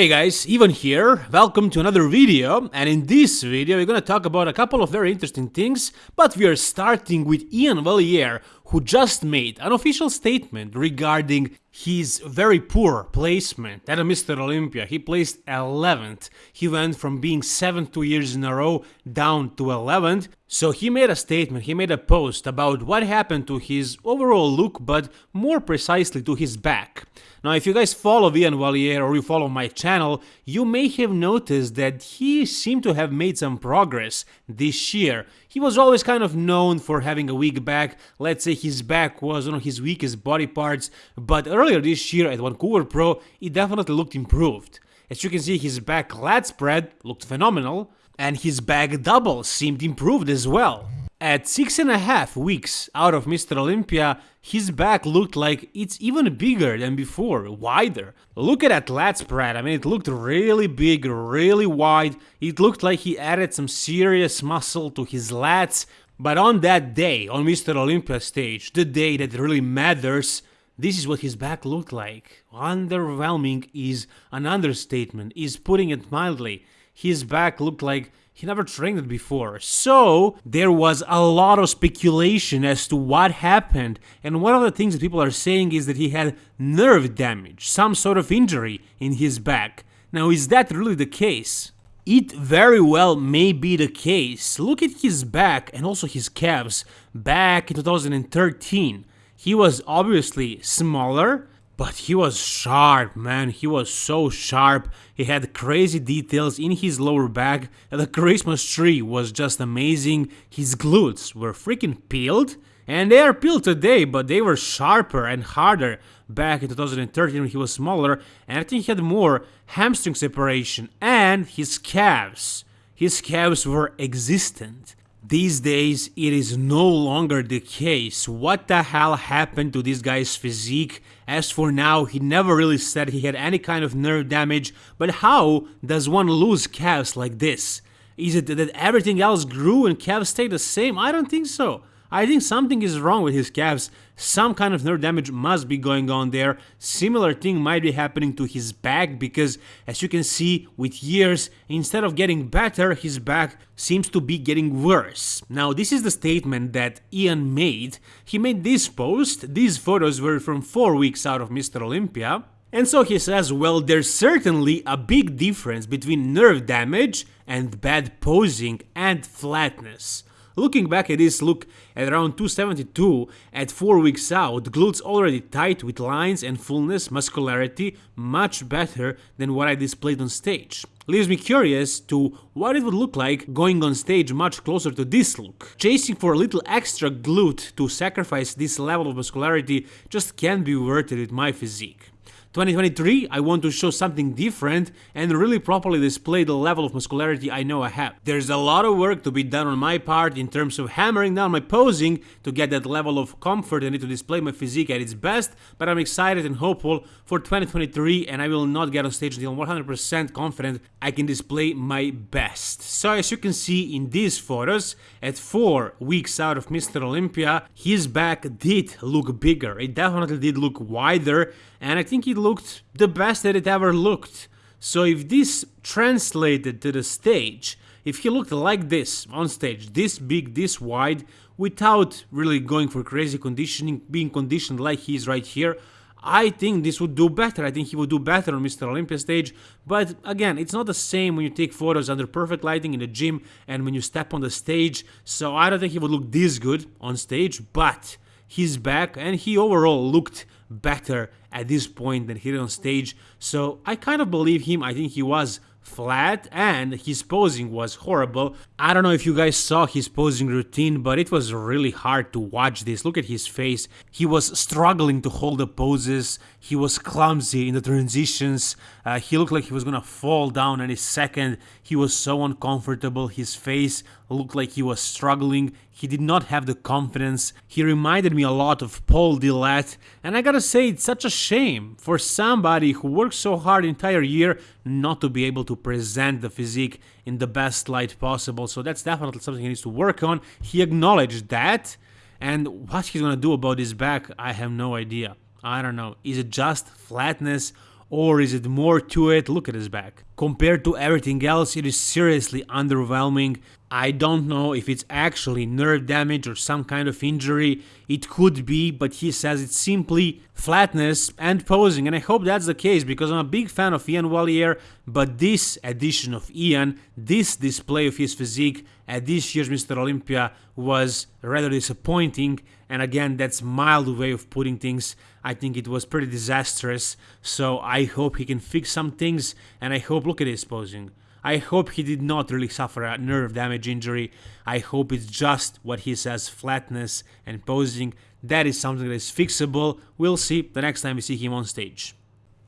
Hey guys, Ivan here, welcome to another video and in this video we're gonna talk about a couple of very interesting things but we are starting with Iain Valliere who just made an official statement regarding his very poor placement at Mr. Olympia. He placed 11th. He went from being 7th two years in a row down to 11th. So he made a statement, he made a post about what happened to his overall look, but more precisely to his back. Now, if you guys follow Iain Valliere or you follow my channel, you may have noticed that he seemed to have made some progress this year. He was always kind of known for having a weak back. Let's say his back was one of his weakest body parts, but earlier this year at Vancouver Pro, it definitely looked improved. As you can see, his back lat spread looked phenomenal, and his back double seemed improved as well. At six and a half weeks out of Mr. Olympia, his back looked like it's even bigger than before, wider. Look at that lat spread, I mean it looked really big, really wide, it looked like he added some serious muscle to his lats, but on that day, on Mr. Olympia stage, the day that really matters, this is what his back looked like. Underwhelming is an understatement, is putting it mildly. His back looked like he never trained it before. So there was a lot of speculation as to what happened. And one of the things that people are saying is that he had nerve damage, some sort of injury in his back. Now, is that really the case? It very well may be the case. Look at his back and also his calves back in 2013. He was obviously smaller, but he was sharp, man. He was so sharp. He had crazy details in his lower back. The Christmas tree was just amazing. His glutes were freaking peeled. And they are peeled today, but they were sharper and harder back in 2013 when he was smaller. And I think he had more hamstring separation. And his calves. His calves were existent. These days, it is no longer the case. What the hell happened to this guy's physique? As for now, he never really said he had any kind of nerve damage, but how does one lose calves like this? Is it that everything else grew and calves stayed the same? I don't think so. I think something is wrong with his calves. Some kind of nerve damage must be going on there. Similar thing might be happening to his back because as you can see with years, instead of getting better, his back seems to be getting worse. Now this is the statement that Iain made. He made this post. These photos were from 4 weeks out of Mr. Olympia. And so he says, well, there's certainly a big difference between nerve damage and bad posing and flatness. Looking back at this look at around 272 at 4 weeks out, glutes already tight with lines and fullness, muscularity, much better than what I displayed on stage. Leaves me curious to what it would look like going on stage much closer to this look. Chasing for a little extra glute to sacrifice this level of muscularity just can't be worth it with my physique. 2023, I want to show something different and really properly display the level of muscularity I know I have. There's a lot of work to be done on my part in terms of hammering down my posing to get that level of comfort I need to display my physique at its best, but I'm excited and hopeful for 2023 and I will not get on stage until 100% confident I can display my best. So as you can see in these photos, at 4 weeks out of Mr. Olympia, his back did look bigger, it definitely did look wider and I think it looked the best that it ever looked. So if this translated to the stage, if he looked like this on stage, this big, this wide, without really going for crazy conditioning, being conditioned like he is right here, I think this would do better. I think he would do better on Mr. Olympia stage. But again, it's not the same when you take photos under perfect lighting in the gym and when you step on the stage. So I don't think he would look this good on stage, but he's back and he overall looked better at this point than he did on stage. So I kind of believe him. I think he was flat and his posing was horrible. I don't know if you guys saw his posing routine, but it was really hard to watch this. Look at his face. He was struggling to hold the poses. He was clumsy in the transitions. Uh, he looked like he was gonna fall down any second. He was so uncomfortable. His face looked like he was struggling. He did not have the confidence. He reminded me a lot of Paul Dillett. And I gotta say, it's such a shame for somebody who worked so hard entire year not to be able to present the physique in the best light possible. So that's definitely something he needs to work on. He acknowledged that. And what he's gonna do about his back, I have no idea. I don't know. Is it just flatness or is it more to it? Look at his back. Compared to everything else, it is seriously underwhelming. I don't know if it's actually nerve damage or some kind of injury. It could be, but he says it's simply flatness and posing, and I hope that's the case because I'm a big fan of Iain Valliere, but this edition of Iain, this display of his physique at this year's Mr. Olympia was rather disappointing, and again, that's mild way of putting things. I think it was pretty disastrous, so I hope he can fix some things, and I hope, look at his posing. I hope he did not really suffer a nerve damage injury. I hope it's just what he says flatness and posing. That is something that is fixable. We'll see the next time we see him on stage.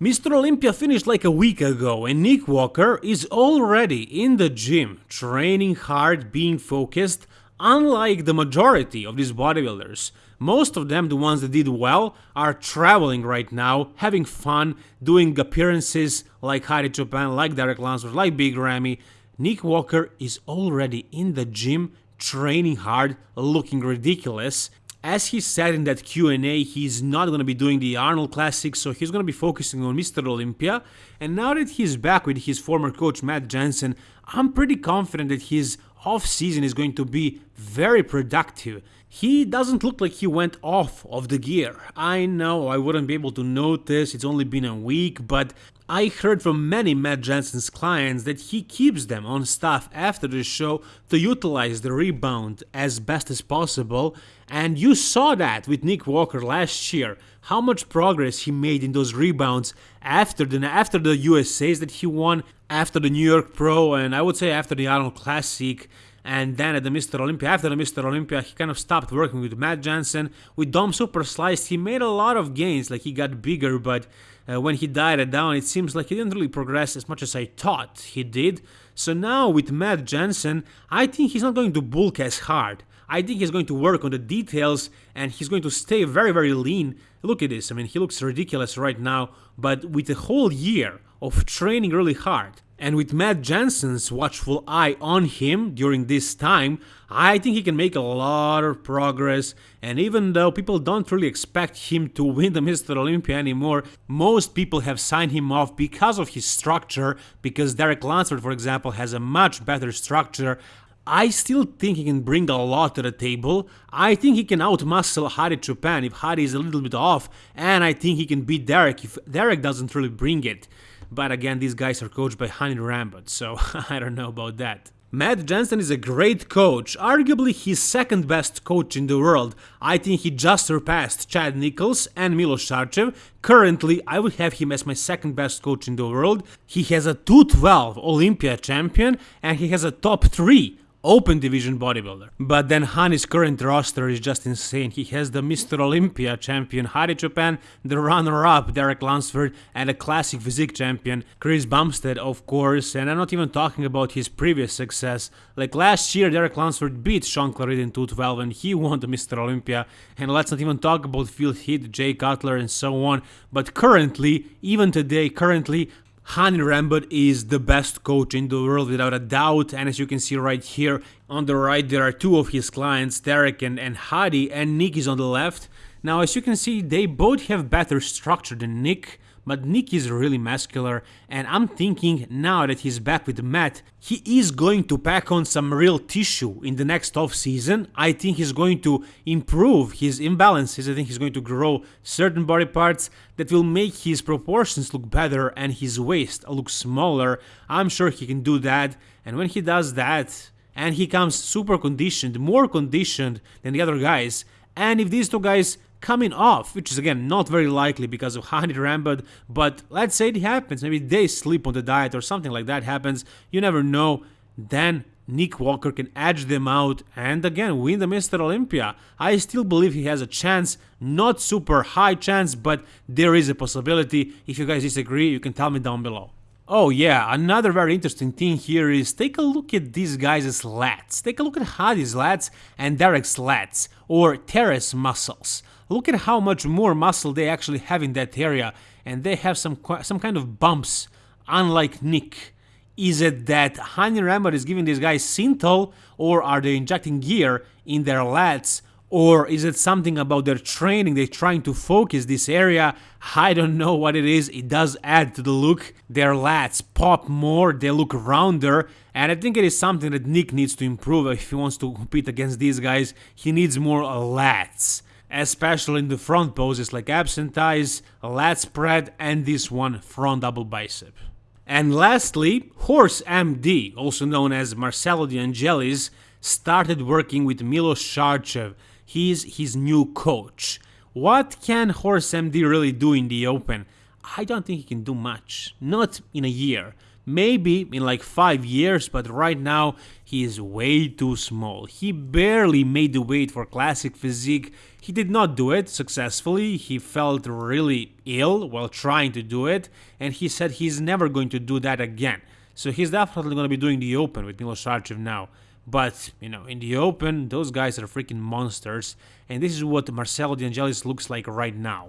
Mr. Olympia finished like a week ago and Nick Walker is already in the gym, training hard, being focused, unlike the majority of these bodybuilders. Most of them, the ones that did well, are traveling right now, having fun, doing appearances like Hadi Choopan, like Derek Lunsford, like Big Ramy. Nick Walker is already in the gym, training hard, looking ridiculous. As he said in that Q&A, he's not going to be doing the Arnold Classic, so he's going to be focusing on Mr. Olympia. And now that he's back with his former coach Matt Jansen, I'm pretty confident that his off-season is going to be very productive. He doesn't look like he went off of the gear. I know I wouldn't be able to notice, it's only been a week, but I heard from many Matt Jansen's clients that he keeps them on staff after the show to utilize the rebound as best as possible, and you saw that with Nick Walker last year, how much progress he made in those rebounds after the after the USAs that he won, after the New York Pro, and I would say after the Arnold Classic. And then at the Mr. Olympia, after the Mr. Olympia, he kind of stopped working with Matt Jansen. With Dom Super Sliced, he made a lot of gains, like he got bigger, but uh, when he died it down, it seems like he didn't really progress as much as I thought he did. So now with Matt Jansen, I think he's not going to bulk as hard. I think he's going to work on the details and he's going to stay very, very lean. Look at this, I mean, he looks ridiculous right now, but with a whole year of training really hard, and with Matt Jansen's watchful eye on him during this time, I think he can make a lot of progress. And even though people don't really expect him to win the Mr. Olympia anymore, most people have signed him off because of his structure, because Derek Lunsford, for example, has a much better structure. I still think he can bring a lot to the table. I think he can outmuscle Hadi Choopan if Hadi is a little bit off, and I think he can beat Derek if Derek doesn't really bring it. But again, these guys are coached by Hany Rambod, so I don't know about that. Matt Jansen is a great coach, arguably his second best coach in the world. I think he just surpassed Chad Nichols and Milos Sarcev. Currently, I would have him as my second best coach in the world. He has a 212 Olympia champion and he has a top 3 open division bodybuilder. But then Hany's current roster is just insane. He has the Mr. Olympia champion Hadi Choopan, the runner-up Derek Lunsford, and a classic physique champion Chris Bumstead, of course. And I'm not even talking about his previous success. Like last year, Derek Lunsford beat Shaun Clarida in 212 and he won the Mr. Olympia. And let's not even talk about Phil Heath, Jay Cutler, and so on. But currently, even today, currently, Hany Rambod is the best coach in the world without a doubt and as you can see right here on the right there are two of his clients Derek and, and Hadi and Nick is on the left. Now as you can see they both have better structure than Nick but Nick is really muscular and I'm thinking now that he's back with Matt, he is going to pack on some real tissue in the next off season. I think he's going to improve his imbalances. I think he's going to grow certain body parts that will make his proportions look better and his waist look smaller. I'm sure he can do that and when he does that and he comes super conditioned, more conditioned than the other guys, and if these two guys coming off, which is again not very likely because of Hany Rambod, but let's say it happens, maybe they sleep on the diet or something like that happens, you never know, then Nick Walker can edge them out and again win the Mr. Olympia. I still believe he has a chance, not super high chance, but there is a possibility. If you guys disagree, you can tell me down below. Oh yeah, another very interesting thing here is take a look at these guys' lats. Take a look at Hadi's lats and Derek's lats, or teres muscles. Look at how much more muscle they actually have in that area, and they have some some kind of bumps, unlike Nick. Is it that Hany Rambod is giving these guys Synthol, or are they injecting gear in their lats, Or is it something about their training? They're trying to focus this area. I don't know what it is. It does add to the look. Their lats pop more, they look rounder. And I think it is something that Nick needs to improve if he wants to compete against these guys. He needs more uh, lats especially in the front poses like absent thighs, lat spread and this one front double bicep. And lastly, Horse MD, also known as Marcelo De Angelis, started working with Milos Sarcev. He's his new coach. What can Horse MD really do in the open? I don't think he can do much. Not in a year. Maybe in like 5 years, but right now he is way too small. He barely made the weight for classic physique. He did not do it successfully. He felt really ill while trying to do it, and he said he's never going to do that again. So he's definitely going to be doing the open with Milos Sarcev now. But, you know, in the open, those guys are freaking monsters, and this is what Marcelo De Angelis looks like right now.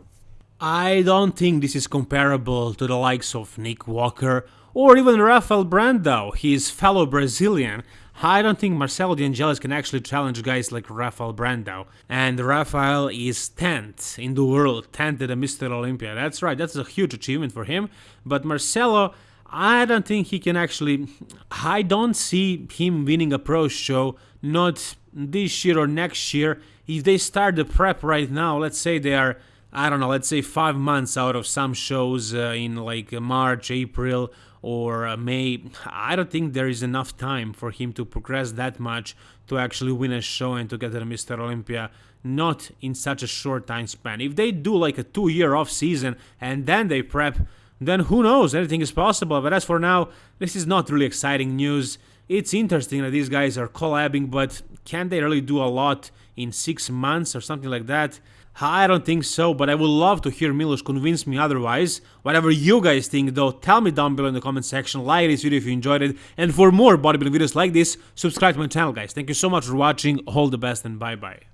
I don't think this is comparable to the likes of Nick Walker or even Rafael Brandao, his fellow Brazilian. I don't think Marcelo De Angelis can actually challenge guys like Rafael Brandao. And Rafael is 10th in the world, 10th at the Mr. Olympia. That's right, that's a huge achievement for him. But Marcelo, I don't think he can actually. I don't see him winning a pro show, not this year or next year. If they start the prep right now, let's say they are I don't know, let's say five months out of some shows uh, in like March, April, or uh, May, I don't think there is enough time for him to progress that much to actually win a show and to get the Mr. Olympia, not in such a short time span. If they do like a two year off season and then they prep, then who knows, anything is possible. But as for now, this is not really exciting news. It's interesting that these guys are collabing, but can they really do a lot in six months or something like that? I don't think so, but I would love to hear Milos convince me otherwise. Whatever you guys think though, tell me down below in the comment section, like this video if you enjoyed it, and for more bodybuilding videos like this, subscribe to my channel guys. Thank you so much for watching, all the best and bye bye.